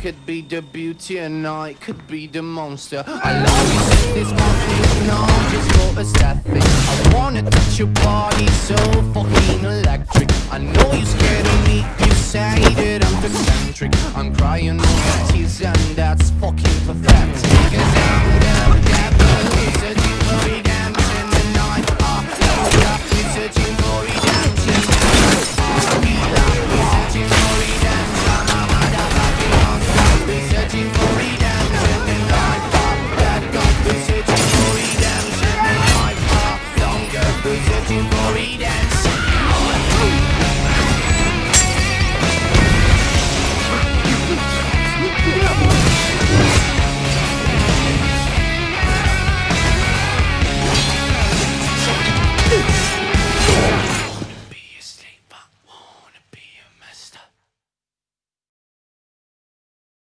could be the beauty and I could be the monster. I love you since this morning, no, just for aesthetic. I wanna touch your body so fucking electric. I know you're scared of me, you say that I'm eccentric. I'm crying to for redemption